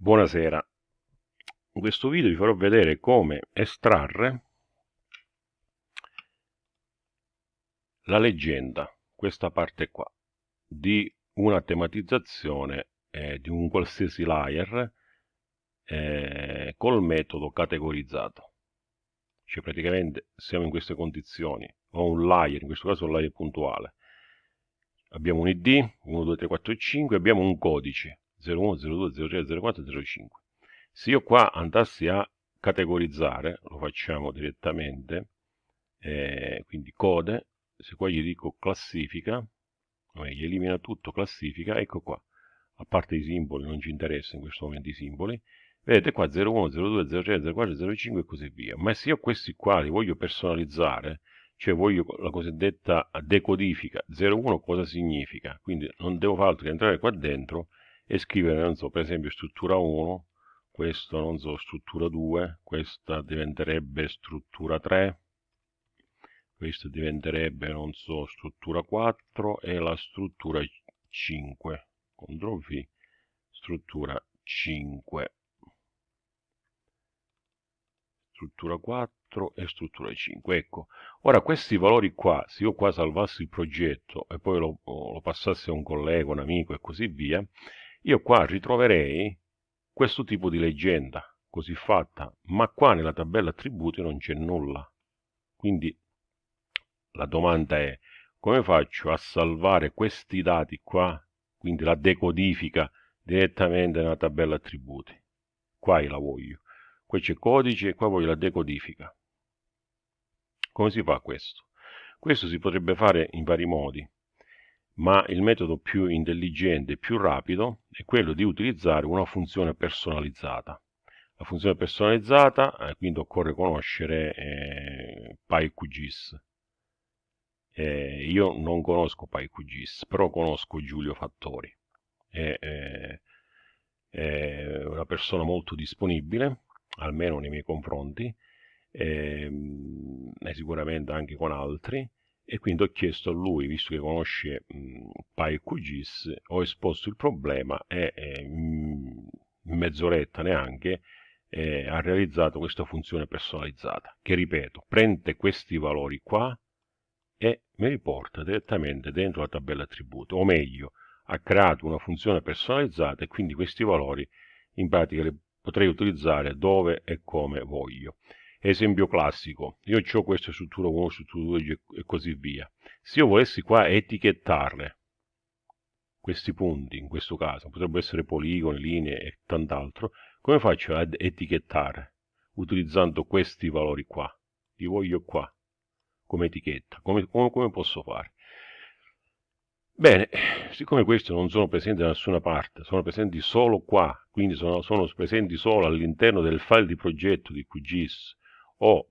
Buonasera, in questo video vi farò vedere come estrarre la leggenda, questa parte qua, di una tematizzazione eh, di un qualsiasi layer eh, col metodo categorizzato. Cioè praticamente siamo in queste condizioni, ho un layer, in questo caso un layer puntuale, abbiamo un id, 1, 2, 3, 4 e 5, abbiamo un codice, 01, 02, 03, 04, 05. Se io qua andassi a categorizzare, lo facciamo direttamente, eh, quindi code, se qua gli dico classifica, gli elimina tutto, classifica, ecco qua, a parte i simboli, non ci interessa in questo momento i simboli, vedete qua 01, 02, 03, 04, 05 e così via, ma se io questi qua li voglio personalizzare, cioè voglio la cosiddetta decodifica 01 cosa significa, quindi non devo fare altro che entrare qua dentro e scrivere, non so, per esempio struttura 1, questo, non so, struttura 2, questa diventerebbe struttura 3, questa diventerebbe, non so, struttura 4 e la struttura 5, CTRL V, struttura 5, struttura 4 e struttura 5. Ecco, ora questi valori qua, se io qua salvassi il progetto e poi lo, lo passassi a un collega, un amico e così via, io qua ritroverei questo tipo di leggenda così fatta, ma qua nella tabella attributi non c'è nulla. Quindi la domanda è come faccio a salvare questi dati qua, quindi la decodifica direttamente nella tabella attributi. Qua la voglio. Qui c'è codice e qua voglio la decodifica. Come si fa questo? Questo si potrebbe fare in vari modi ma il metodo più intelligente e più rapido è quello di utilizzare una funzione personalizzata. La funzione personalizzata, eh, quindi occorre conoscere eh, PyQGIS. Eh, io non conosco PyQGIS, però conosco Giulio Fattori. È, è, è una persona molto disponibile, almeno nei miei confronti, ehm, e sicuramente anche con altri, e quindi ho chiesto a lui, visto che conosce PyQGIS, ho esposto il problema e in mezz'oretta neanche eh, ha realizzato questa funzione personalizzata, che ripeto, prende questi valori qua e mi riporta direttamente dentro la tabella attributi, o meglio, ha creato una funzione personalizzata e quindi questi valori in pratica li potrei utilizzare dove e come voglio. Esempio classico, io ho questa struttura 1, struttura 2 e così via. Se io volessi qua etichettare questi punti, in questo caso, potrebbero essere poligoni, linee e tant'altro, come faccio ad etichettare? Utilizzando questi valori qua, li voglio qua, come etichetta, come, come, come posso fare? Bene, siccome questi non sono presenti da nessuna parte, sono presenti solo qua, quindi sono, sono presenti solo all'interno del file di progetto di QGIS o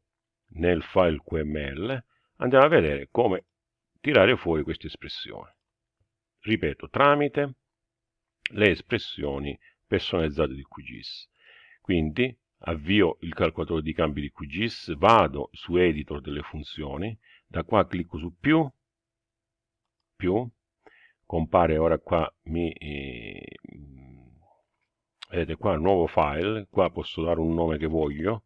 nel file QML, andiamo a vedere come tirare fuori queste espressioni. Ripeto, tramite le espressioni personalizzate di QGIS. Quindi avvio il calcolatore di cambi di QGIS, vado su editor delle funzioni, da qua clicco su più, più, compare ora qua, mi, eh, vedete qua nuovo file, qua posso dare un nome che voglio,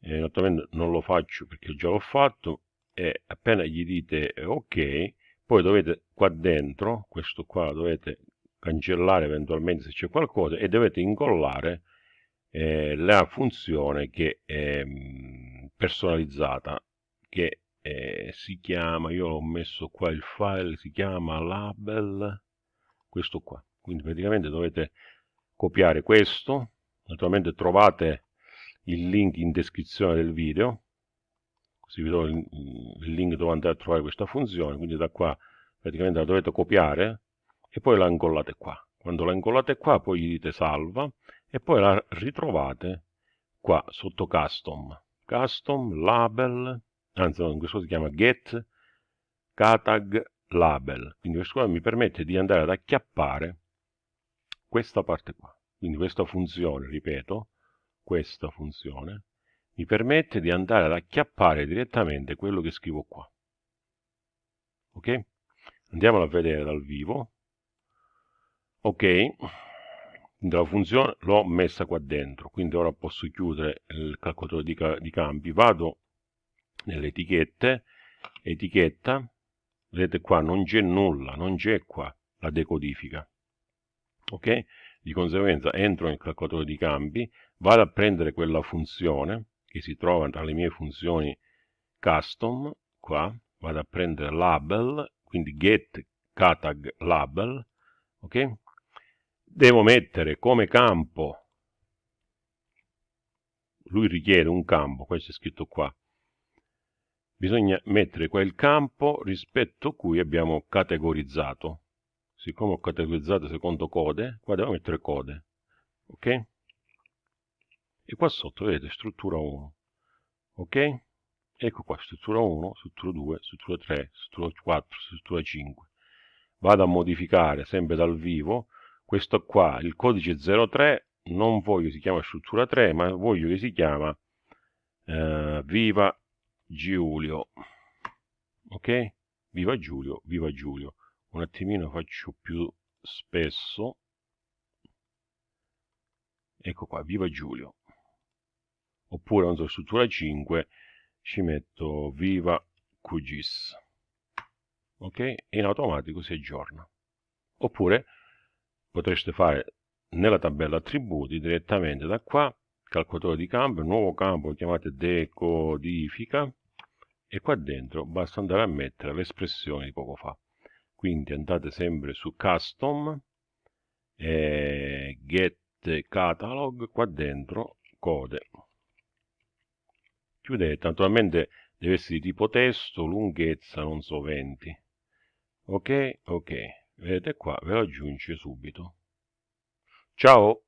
eh, naturalmente non lo faccio perché già l'ho fatto e appena gli dite ok poi dovete qua dentro questo qua dovete cancellare eventualmente se c'è qualcosa e dovete incollare eh, la funzione che è mm, personalizzata che eh, si chiama io ho messo qua il file si chiama label questo qua. Quindi praticamente dovete copiare questo naturalmente trovate il link in descrizione del video. Così vi do il, il link dove andare a trovare questa funzione. Quindi da qua praticamente la dovete copiare e poi la incollate qua. Quando la incollate qua poi gli dite salva e poi la ritrovate qua sotto custom. Custom label anzi no, in questo si chiama get catag label. Quindi questo qua mi permette di andare ad acchiappare questa parte qua. Quindi questa funzione ripeto questa funzione mi permette di andare ad acchiappare direttamente quello che scrivo qua. Ok? Andiamolo a vedere dal vivo. Ok, la funzione l'ho messa qua dentro quindi ora posso chiudere il calcolatore di, di campi vado nelle etichette etichetta vedete qua non c'è nulla non c'è qua la decodifica ok di conseguenza entro nel calcolatore di campi vado a prendere quella funzione che si trova tra le mie funzioni custom qua vado a prendere label quindi get catag label ok? Devo mettere come campo lui richiede un campo questo è scritto qua. Bisogna mettere quel campo rispetto a cui abbiamo categorizzato siccome ho categorizzato secondo code qua devo mettere code ok? E qua sotto vedete struttura 1 ok? Ecco qua struttura 1 struttura 2 struttura 3 struttura 4 struttura 5 vado a modificare sempre dal vivo questo qua il codice 03 non voglio si chiama struttura 3 ma voglio che si chiama eh, viva Giulio ok? Viva Giulio viva Giulio un attimino faccio più spesso. Ecco qua viva Giulio. Oppure non so struttura 5 ci metto viva QGIS ok? E in automatico si aggiorna. Oppure potreste fare nella tabella attributi direttamente da qua calcolatore di campo, nuovo campo chiamate decodifica e qua dentro basta andare a mettere le espressioni di poco fa quindi andate sempre su custom e get catalog qua dentro code. Chiudete naturalmente deve essere di tipo testo lunghezza non so 20 ok? Ok. Vedete qua ve lo aggiunge subito. Ciao